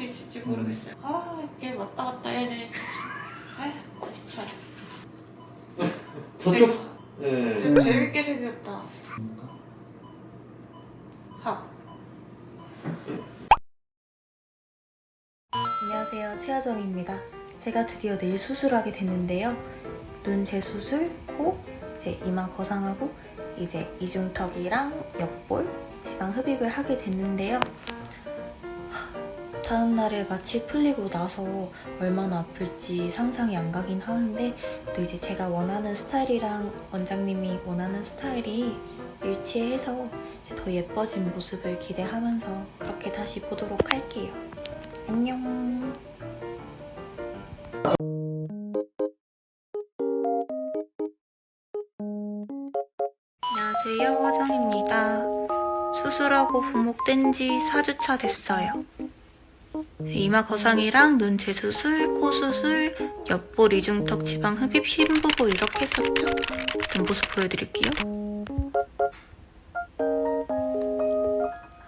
수 있을지 모르겠어요. 아 이게 왔다 갔다 해야 되니까. 아휴 귀찮아. 저쪽. 네. 되게 재밌게 생겼다. 하. 안녕하세요. 최하정입니다. 제가 드디어 내일 수술하게 됐는데요. 눈 재수술, 코, 이제 이마 거상하고 이제 이중턱이랑 옆볼, 지방 흡입을 하게 됐는데요. 하, 다음 날에 마취 풀리고 나서 얼마나 아플지 상상이 안 가긴 하는데 또 이제 제가 원하는 스타일이랑 원장님이 원하는 스타일이 일치해서 더 예뻐진 모습을 기대하면서 그렇게 다시 보도록 할게요. 안녕. 안녕하세요, 화정입니다. 수술하고 부목된 지 4주차 됐어요. 이마 거상이랑 눈 재수술, 코 수술, 옆볼 이중턱 지방 흡입 심부볼 이렇게 했었죠? 뒷 모습 보여드릴게요.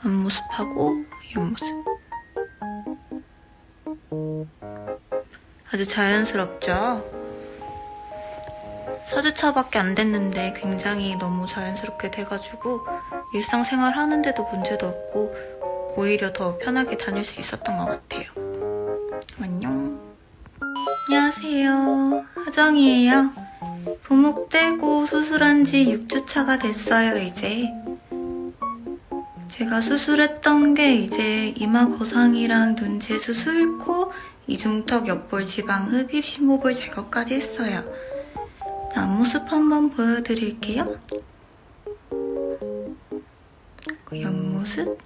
앞모습하고 옆모습. 아주 자연스럽죠? 4주차밖에 안 됐는데 굉장히 너무 자연스럽게 돼가지고 일상생활 하는데도 문제도 없고 오히려 더 편하게 다닐 수 있었던 것 같아요. 안녕. 안녕하세요. 하정이에요. 부목되고 수술한 지 6주차가 됐어요, 이제. 제가 수술했던 게 이제 이마 거상이랑 눈 재수술, 코, 이중턱 옆볼 지방 흡입 심호볼 제거까지 했어요. 앞모습 한번 보여드릴게요. 그 옆모습.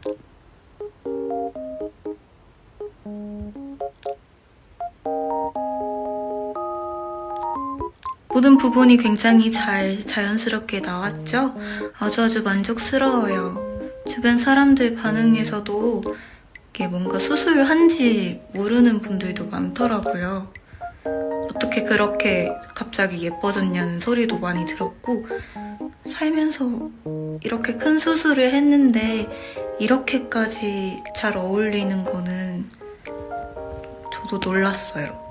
모든 부분이 굉장히 잘 자연스럽게 나왔죠? 아주 아주 만족스러워요. 주변 사람들 반응에서도 이게 뭔가 수술한지 모르는 분들도 많더라고요. 어떻게 그렇게 갑자기 예뻐졌냐는 소리도 많이 들었고 살면서 이렇게 큰 수술을 했는데 이렇게까지 잘 어울리는 거는 저도 놀랐어요.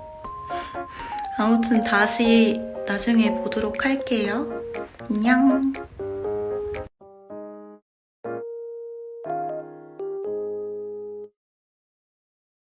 아무튼 다시 나중에 보도록 할게요. 안녕.